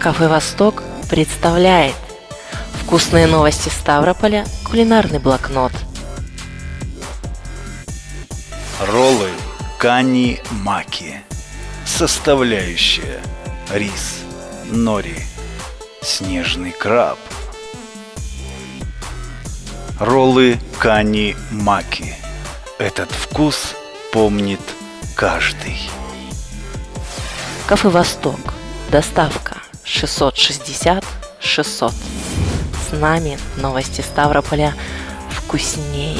Кафе «Восток» представляет Вкусные новости Ставрополя, кулинарный блокнот. Роллы кани маки. Составляющая рис, нори, снежный краб. Роллы кани маки. Этот вкус помнит каждый. Кафе «Восток». Доставка 660 600. С нами новости Ставрополя вкуснее.